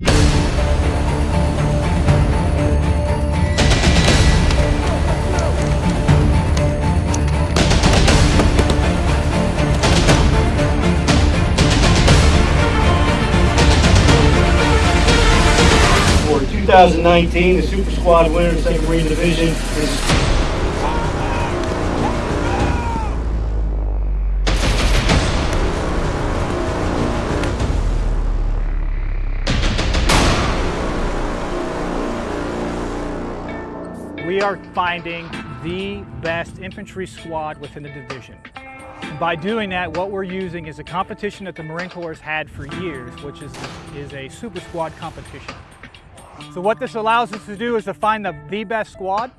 For 2019, the Super Squad winner, of the Second Marine Division is We are finding the best infantry squad within the division. By doing that, what we're using is a competition that the Marine Corps has had for years, which is, is a super squad competition. So what this allows us to do is to find the, the best squad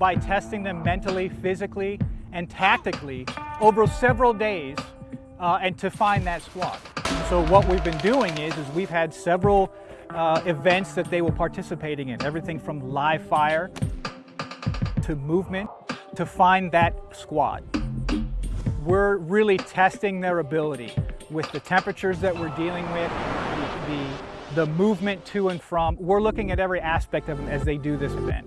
by testing them mentally, physically, and tactically over several days uh, and to find that squad. So what we've been doing is, is we've had several uh, events that they were participating in, everything from live fire to movement to find that squad. We're really testing their ability with the temperatures that we're dealing with, the, the, movement to and from. We're looking at every aspect of them as they do this event.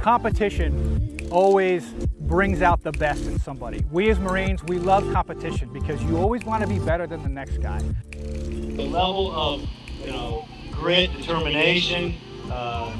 Competition always brings out the best in somebody. We as Marines, we love competition because you always want to be better than the next guy. the level of, you know, grit, determination, uh,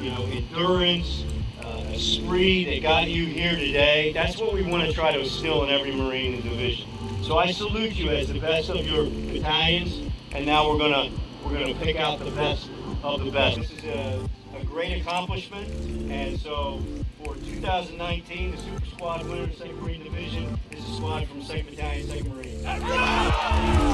you know, endurance, uh, esprit that got you here today. That's what we want to try to instill in every Marine in the division. So I salute you as the best of your battalions, and now we're gonna we're gonna pick out the best of the best. This is a, a great accomplishment, and so for 2019, the Super Squad winner, of 2nd Marine Division, is a squad from 2nd Battalion, 2nd Marine.